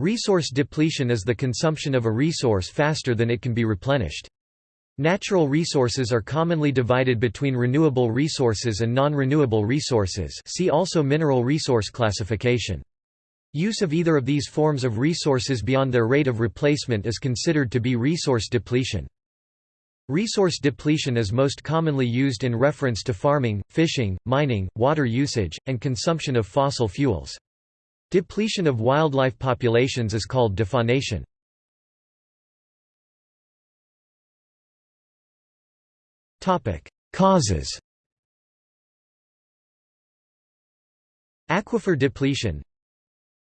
Resource depletion is the consumption of a resource faster than it can be replenished. Natural resources are commonly divided between renewable resources and non-renewable resources see also mineral resource classification. Use of either of these forms of resources beyond their rate of replacement is considered to be resource depletion. Resource depletion is most commonly used in reference to farming, fishing, mining, water usage, and consumption of fossil fuels. Depletion of wildlife populations is called defaunation. Causes. Aquifer depletion.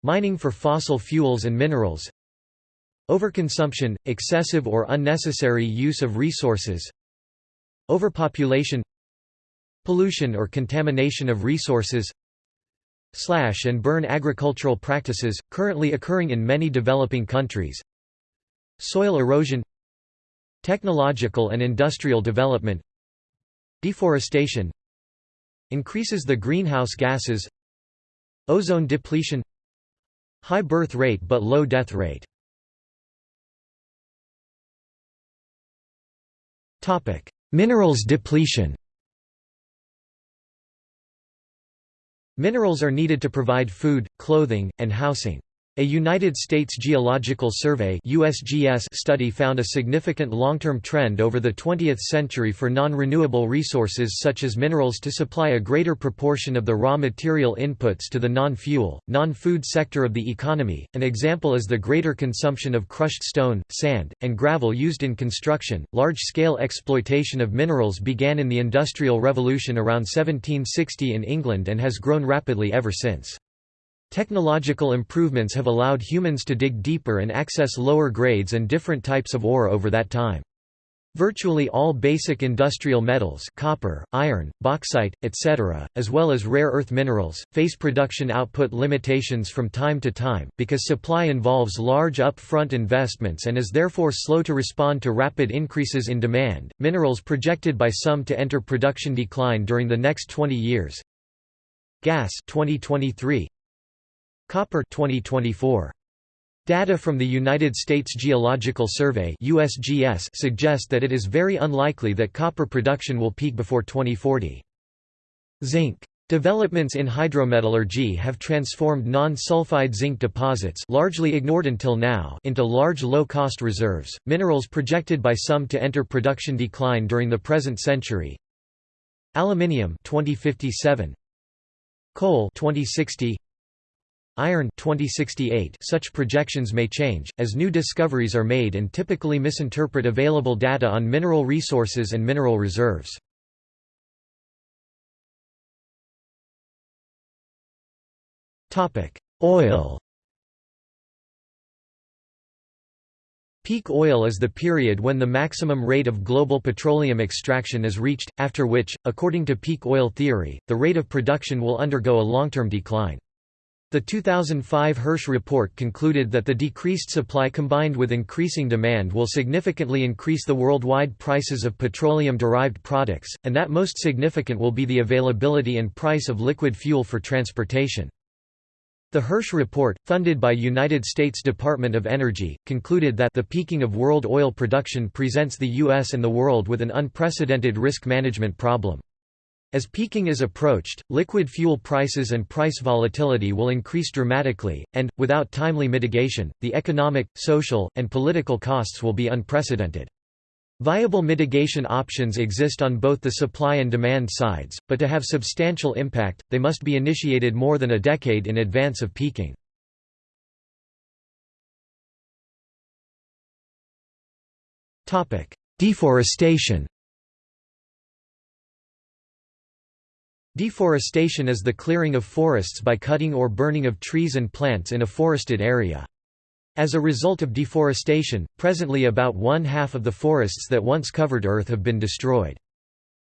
Mining for fossil fuels and minerals. Overconsumption, excessive or unnecessary use of resources. Overpopulation. Pollution or contamination of resources slash and burn agricultural practices, currently occurring in many developing countries. Soil erosion technological and industrial development deforestation increases the greenhouse gases ozone depletion high birth rate but low death rate. Minerals depletion Minerals are needed to provide food, clothing, and housing. A United States Geological Survey USGS study found a significant long-term trend over the 20th century for non-renewable resources such as minerals to supply a greater proportion of the raw material inputs to the non-fuel, non-food sector of the economy. An example is the greater consumption of crushed stone, sand, and gravel used in construction. Large-scale exploitation of minerals began in the Industrial Revolution around 1760 in England and has grown rapidly ever since. Technological improvements have allowed humans to dig deeper and access lower grades and different types of ore over that time. Virtually all basic industrial metals copper, iron, bauxite, etc., as well as rare earth minerals, face production output limitations from time to time, because supply involves large upfront investments and is therefore slow to respond to rapid increases in demand. Minerals projected by some to enter production decline during the next 20 years. Gas 2023 Copper 2024. Data from the United States Geological Survey USGS suggest that it is very unlikely that copper production will peak before 2040. Zinc. Developments in hydrometallurgy have transformed non-sulfide zinc deposits largely ignored until now into large low-cost reserves, minerals projected by some to enter production decline during the present century. Aluminium 2057. Coal 2060. Iron 2068 Such projections may change, as new discoveries are made and typically misinterpret available data on mineral resources and mineral reserves. Oil Peak oil is the period when the maximum rate of global petroleum extraction is reached, after which, according to peak oil theory, the rate of production will undergo a long-term decline. The 2005 Hirsch report concluded that the decreased supply combined with increasing demand will significantly increase the worldwide prices of petroleum-derived products, and that most significant will be the availability and price of liquid fuel for transportation. The Hirsch report, funded by United States Department of Energy, concluded that the peaking of world oil production presents the U.S. and the world with an unprecedented risk management problem. As peaking is approached, liquid fuel prices and price volatility will increase dramatically, and, without timely mitigation, the economic, social, and political costs will be unprecedented. Viable mitigation options exist on both the supply and demand sides, but to have substantial impact, they must be initiated more than a decade in advance of peaking. Deforestation Deforestation is the clearing of forests by cutting or burning of trees and plants in a forested area. As a result of deforestation, presently about one-half of the forests that once covered Earth have been destroyed.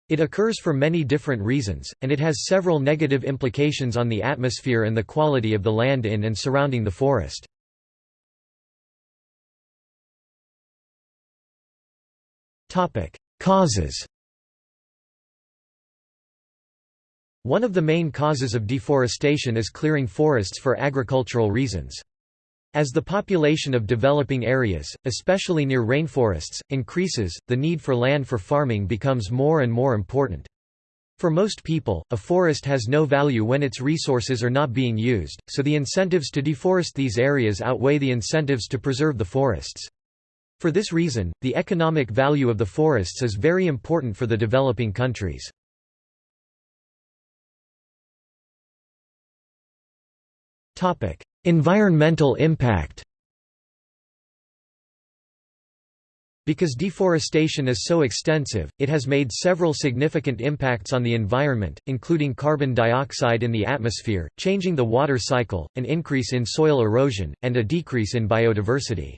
It occurs for many different reasons, and it has several negative implications on the atmosphere and the quality of the land in and surrounding the forest. Causes One of the main causes of deforestation is clearing forests for agricultural reasons. As the population of developing areas, especially near rainforests, increases, the need for land for farming becomes more and more important. For most people, a forest has no value when its resources are not being used, so the incentives to deforest these areas outweigh the incentives to preserve the forests. For this reason, the economic value of the forests is very important for the developing countries. Environmental impact Because deforestation is so extensive, it has made several significant impacts on the environment, including carbon dioxide in the atmosphere, changing the water cycle, an increase in soil erosion, and a decrease in biodiversity.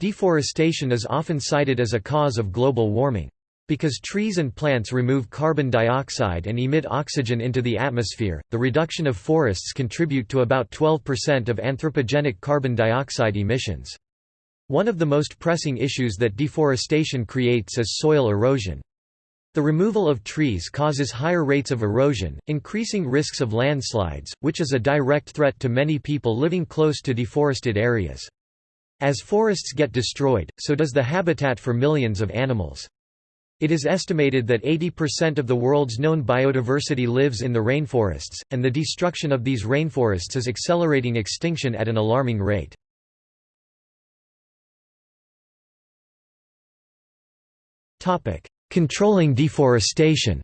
Deforestation is often cited as a cause of global warming. Because trees and plants remove carbon dioxide and emit oxygen into the atmosphere, the reduction of forests contribute to about 12% of anthropogenic carbon dioxide emissions. One of the most pressing issues that deforestation creates is soil erosion. The removal of trees causes higher rates of erosion, increasing risks of landslides, which is a direct threat to many people living close to deforested areas. As forests get destroyed, so does the habitat for millions of animals. It is estimated that 80% of the world's known biodiversity lives in the rainforests, and the destruction of these rainforests is accelerating extinction at an alarming rate. Controlling deforestation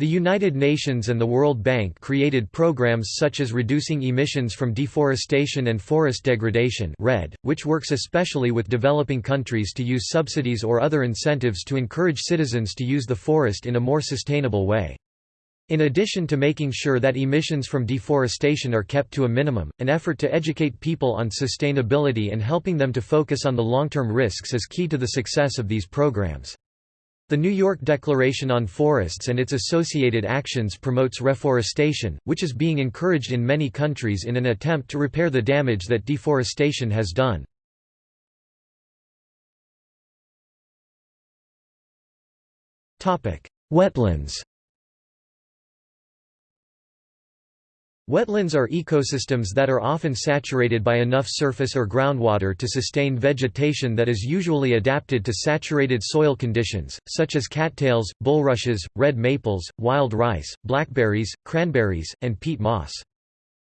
The United Nations and the World Bank created programs such as Reducing Emissions from Deforestation and Forest Degradation which works especially with developing countries to use subsidies or other incentives to encourage citizens to use the forest in a more sustainable way. In addition to making sure that emissions from deforestation are kept to a minimum, an effort to educate people on sustainability and helping them to focus on the long-term risks is key to the success of these programs. The New York Declaration on Forests and its associated actions promotes reforestation, which is being encouraged in many countries in an attempt to repair the damage that deforestation has done. Wetlands Wetlands are ecosystems that are often saturated by enough surface or groundwater to sustain vegetation that is usually adapted to saturated soil conditions, such as cattails, bulrushes, red maples, wild rice, blackberries, cranberries, and peat moss.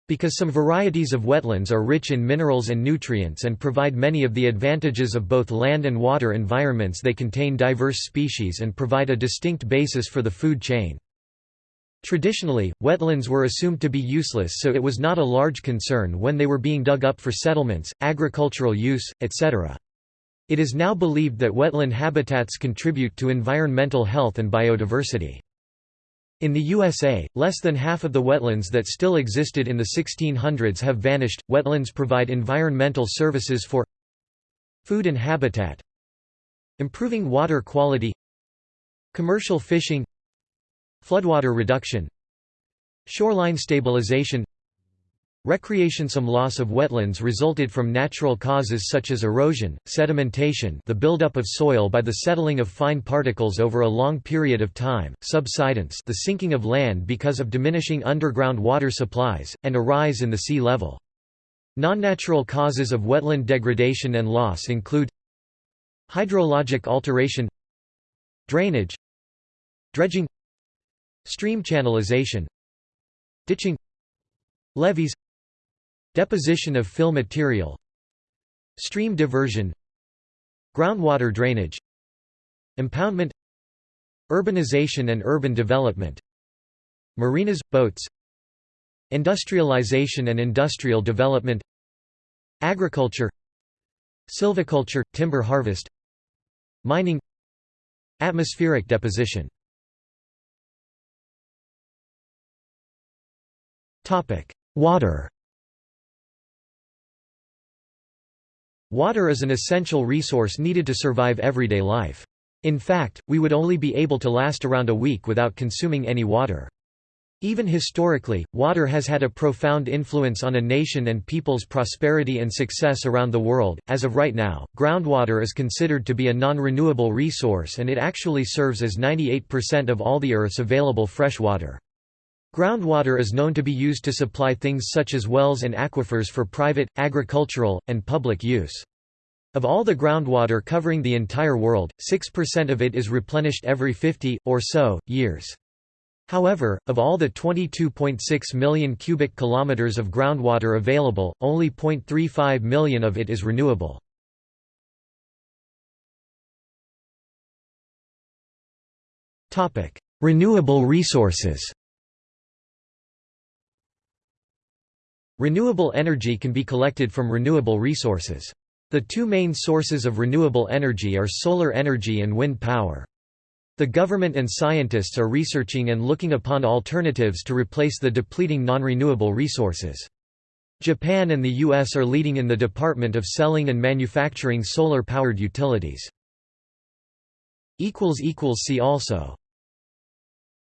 Because some varieties of wetlands are rich in minerals and nutrients and provide many of the advantages of both land and water environments they contain diverse species and provide a distinct basis for the food chain. Traditionally, wetlands were assumed to be useless so it was not a large concern when they were being dug up for settlements, agricultural use, etc. It is now believed that wetland habitats contribute to environmental health and biodiversity. In the USA, less than half of the wetlands that still existed in the 1600s have vanished. Wetlands provide environmental services for food and habitat, improving water quality, commercial fishing, Floodwater reduction Shoreline stabilization Recreation Some loss of wetlands resulted from natural causes such as erosion, sedimentation the buildup of soil by the settling of fine particles over a long period of time, subsidence the sinking of land because of diminishing underground water supplies, and a rise in the sea level. Non-natural causes of wetland degradation and loss include Hydrologic alteration Drainage Dredging Stream channelization Ditching Levees Deposition of fill material Stream diversion Groundwater drainage Impoundment Urbanization and urban development Marinas, boats Industrialization and industrial development Agriculture Silviculture, timber harvest Mining Atmospheric deposition Water Water is an essential resource needed to survive everyday life. In fact, we would only be able to last around a week without consuming any water. Even historically, water has had a profound influence on a nation and people's prosperity and success around the world. As of right now, groundwater is considered to be a non renewable resource and it actually serves as 98% of all the Earth's available fresh water. Groundwater is known to be used to supply things such as wells and aquifers for private, agricultural, and public use. Of all the groundwater covering the entire world, 6% of it is replenished every 50, or so, years. However, of all the 22.6 million cubic kilometers of groundwater available, only 0.35 million of it is renewable. Renewable resources Renewable energy can be collected from renewable resources. The two main sources of renewable energy are solar energy and wind power. The government and scientists are researching and looking upon alternatives to replace the depleting non-renewable resources. Japan and the US are leading in the department of selling and manufacturing solar-powered utilities. See also